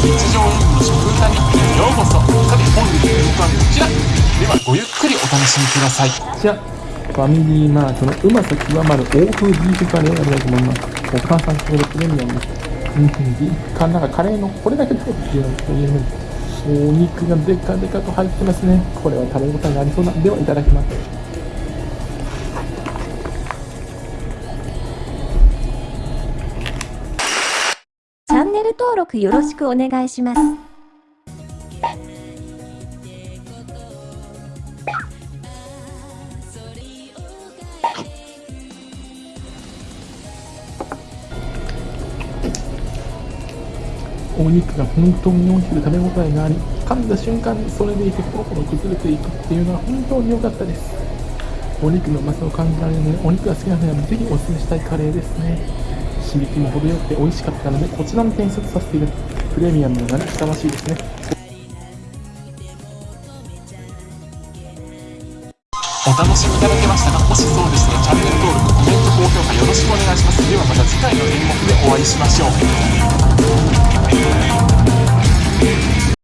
日常演技の食歌日記へようこそ。さて本日の演目はこちら。ではごゆっくりお楽しみください。じゃファミリーマートのうまさ極まる欧風ビーフカレーがたいと思います。お母さんこれプレミアム。ですうん。ビーフなんかカレーのこれだけ食べてっていうのと言えるお肉がデカデカと入ってますね。これは食べ応えがありそうな。ではいただきます。ャンネル登録よろしくお願いします。お肉が本当に大きく食べ応えがあり噛んだ瞬間にそれでいてポロポロ崩れていくっていうのは本当に良かったです。お肉のうまさを感じられるのでお肉が好きな人にはぜひお勧めしたいカレーですね。刺激も程よくて美味しかったのでこちらも点数とさせていただきプレミアムがふさわしいですね。お楽しみいただけましたかもしそうでしたらチャンネル登録コメント高評価よろしくお願いします。ではまた次回の演目でお会いしましょう。